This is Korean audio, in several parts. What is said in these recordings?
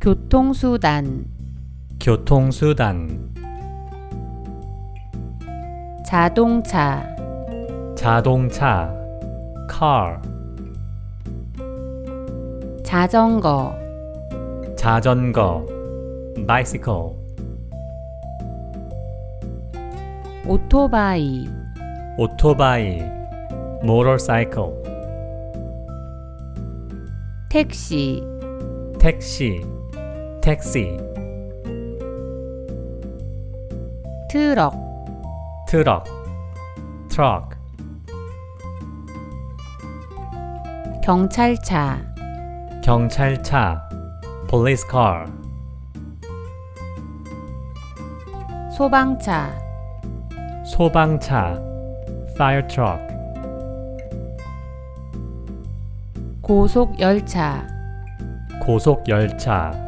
교통수단. 교통수단. 자동차. 자동차. car. 자전거. 자전거. bicycle. 오토바이. 오토바이. motorcycle. 택시. 택시 택시 트럭 트럭 트럭 경찰차 경찰차 police car 소방차 소방차 fire truck 고속열차 고속열차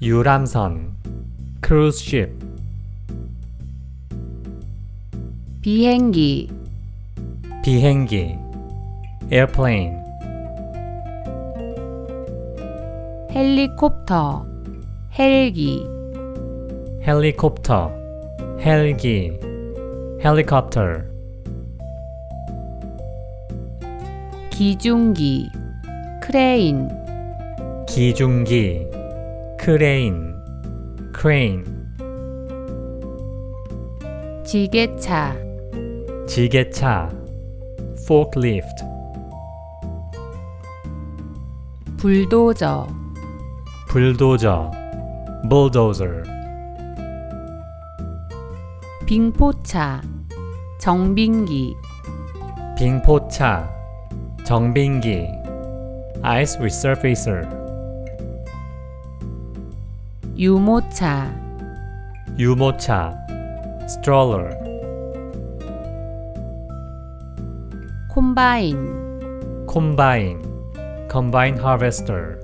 유람선 cruise ship. 비행기 비행기 airplane. 헬리콥터 헬기. 헬리콥터 헬기. helicopter 기중기 크레인. 기중기 크레인 crane 지게차 지게차 forklift 불도저 불도저 bulldozer 빙포차 정빙기 빙포차 정빙기 ice resurfacer 유모차 유모차 stroller 콤바인 콤바인 combine harvester